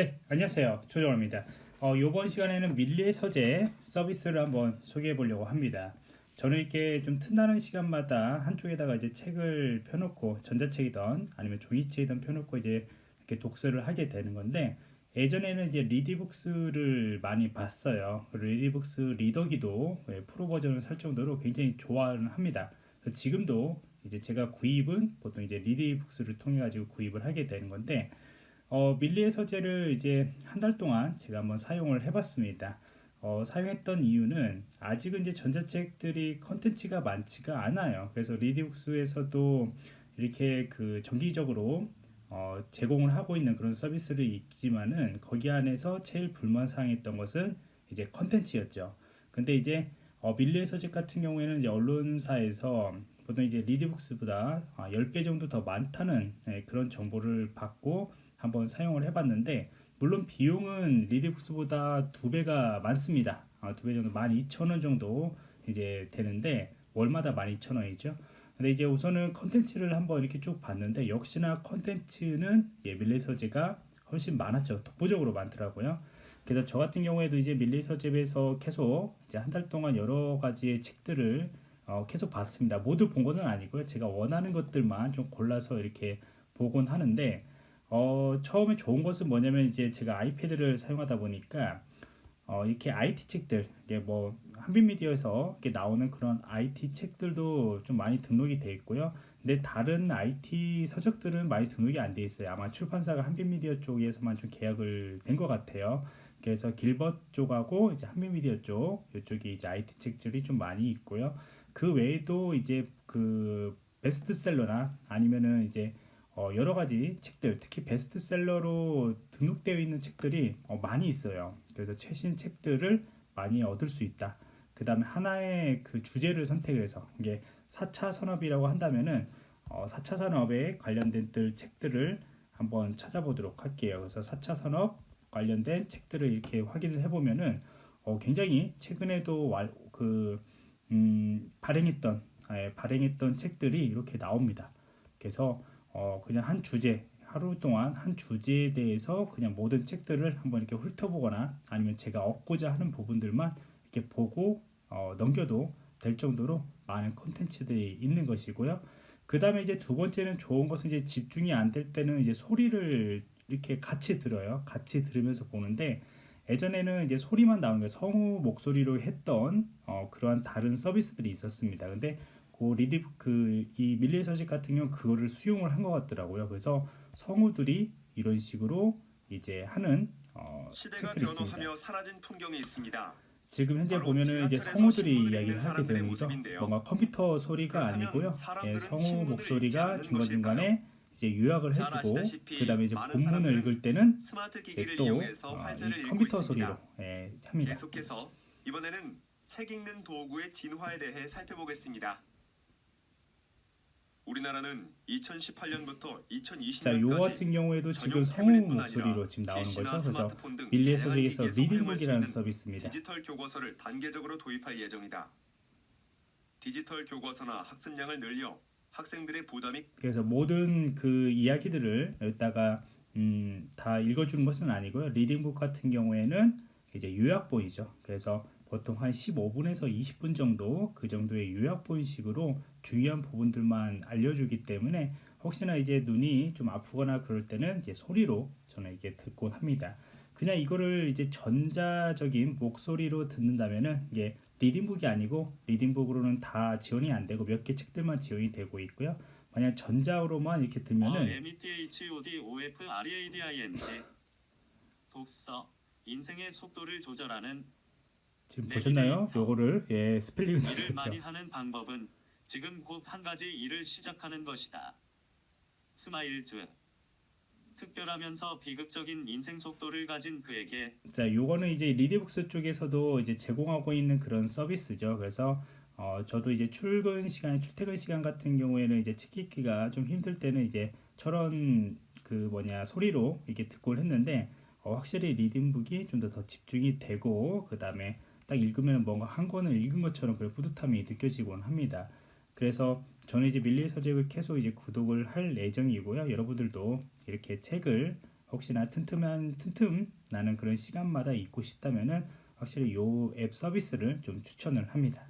네, 안녕하세요. 조정호입니다. 어, 이번 시간에는 밀리의 서재 서비스를 한번 소개해 보려고 합니다. 저는 이렇게 좀 틈나는 시간마다 한쪽에다가 이제 책을 펴놓고 전자책이든 아니면 종이책이든 펴놓고 이제 이렇게 독서를 하게 되는 건데 예전에는 이제 리디북스를 많이 봤어요. 리디북스 리더기도 예, 프로 버전을 살 정도로 굉장히 좋아합니다. 지금도 이제 제가 구입은 보통 이제 리디북스를 통해 가지고 구입을 하게 되는 건데 어, 밀리의 서재를 이제 한 달 동안 제가 한번 사용을 해봤습니다. 어, 사용했던 이유는 아직은 이제 전자책들이 컨텐츠가 많지가 않아요. 그래서 리디북스에서도 이렇게 그 정기적으로 어, 제공을 하고 있는 그런 서비스를 있지만은 거기 안에서 제일 불만사항했던 것은 이제 컨텐츠였죠. 근데 이제 어, 밀리의 서재 같은 경우에는 이제 언론사에서 보통 이제 리디북스보다 10배 아, 정도 더 많다는 네, 그런 정보를 받고 한번 사용을 해봤는데 물론 비용은 리디북스보다 두 배가 많습니다. 아, 두배 정도 12,000원 정도 이제 되는데 월마다 12,000원이죠. 근데 이제 우선은 컨텐츠를 한번 이렇게 쭉 봤는데 역시나 컨텐츠는 예, 밀리의 서재가 훨씬 많았죠. 독보적으로 많더라고요. 그래서 저 같은 경우에도 이제 밀리의 서재에서 계속 이제 한 달 동안 여러 가지의 책들을 어, 계속 봤습니다. 모두 본 것은 아니고요. 제가 원하는 것들만 좀 골라서 이렇게 보곤 하는데 어, 처음에 좋은 것은 뭐냐면 이제 제가 아이패드를 사용하다 보니까 어, 이렇게 IT 책들 이게 뭐 한빛미디어에서 이렇게 나오는 그런 IT 책들도 좀 많이 등록이 돼 있고요. 근데 다른 IT 서적들은 많이 등록이 안 돼 있어요. 아마 출판사가 한빛미디어 쪽에서만 좀 계약을 된 것 같아요. 그래서 길벗 쪽하고 이제 한빛미디어 쪽 이쪽이 이제 IT 책들이 좀 많이 있고요. 그 외에도 이제 그 베스트셀러나 아니면은 이제 어, 여러 가지 책들, 특히 베스트셀러로 등록되어 있는 책들이 어, 많이 있어요. 그래서 최신 책들을 많이 얻을 수 있다. 그 다음에 하나의 그 주제를 선택을 해서 이게 4차 산업이라고 한다면은 어, 4차 산업에 관련된 들 책들을 한번 찾아보도록 할게요. 그래서 4차 산업 관련된 책들을 이렇게 확인을 해보면은 어, 굉장히 최근에도 왈, 그 음, 발행했던 예, 발행했던 책들이 이렇게 나옵니다. 그래서 어, 그냥 한 주제 하루 동안 한 주제에 대해서 그냥 모든 책들을 한번 이렇게 훑어보거나 아니면 제가 얻고자 하는 부분들만 이렇게 보고 어, 넘겨도 될 정도로 많은 콘텐츠들이 있는 것이고요. 그 다음에 이제 두 번째는 좋은 것은 이제 집중이 안 될 때는 이제 소리를 이렇게 같이 들어요. 같이 들으면서 보는데 예전에는 이제 소리만 나오는 게 성우 목소리로 했던 어, 그러한 다른 서비스들이 있었습니다. 근데 그 리드 그이 밀리의 서재 같은 경우 그거를 수용을 한 것 같더라고요. 그래서 성우들이 이런 식으로 이제 하는 어, 시대가 변화하며 사라진 풍경이 있습니다. 지금 현재 보면은 이제 성우들이 이야기를 하게 되는 거죠. 뭔가 컴퓨터 소리가 아니고요. 예, 성우 목소리가 중간 중간에 이제 요약을 해주고 그 다음에 이제 본문을 읽을 때는 또 어, 컴퓨터 소리로 예, 합니다. 계속해서 이번에는 책 읽는 도구의 진화에 대해 살펴보겠습니다. 우리나라는 2018년부터 2020년까지 자, 요 같은 경우에도 지금 성우 목소리로 지금 나오는 거죠. 그래서 밀리의 서재에서 리딩북이라는 서비스입니다. 디지털 교과서를 단계적으로 도입할 예정이다. 디지털 교과서나 학습량을 늘려 학생들의 부담이 그래서 모든 그 이야기들을 여기다가 음, 다 읽어주는 것은 아니고요. 리딩북 같은 경우에는 이제 요약본이죠. 그래서 보통 한 15분에서 20분 정도 그 정도의 요약본식으로 중요한 부분들만 알려주기 때문에 혹시나 이제 눈이 좀 아프거나 그럴 때는 이제 소리로 저는 이게 듣곤 합니다. 그냥 이거를 이제 전자적인 목소리로 듣는다면은 이게 리딩북이 아니고 리딩북으로는 다 지원이 안 되고 몇 개 책들만 지원이 되고 있고요. 만약 전자로만 이렇게 들면은 어, M E T H O D O F R E A D I N G 독서 인생의 속도를 조절하는 지금 보셨나요? 요거를 예 스펠링을 일을 많이 하는 방법은 지금 곧 한 가지 일을 시작하는 것이다. 스마일즈 특별하면서 비극적인 인생 속도를 가진 그에게 자 요거는 이제 리디북스 쪽에서도 이제 제공하고 있는 그런 서비스죠. 그래서 어, 저도 이제 출근 시간, 출퇴근 시간 같은 경우에는 이제 책 읽기가 좀 힘들 때는 이제 저런 그 뭐냐 소리로 이게 듣고 했는데 어, 확실히 리딩북이 좀 더 더 집중이 되고 그 다음에 딱 읽으면 뭔가 한 권을 읽은 것처럼 그 뿌듯함이 느껴지곤 합니다. 그래서 저는 이제 밀리의 서적을 계속 이제 구독을 할 예정이고요. 여러분들도 이렇게 책을 혹시나 틈틈한 틈틈 나는 그런 시간마다 읽고 싶다면은 확실히 요 앱 서비스를 좀 추천을 합니다.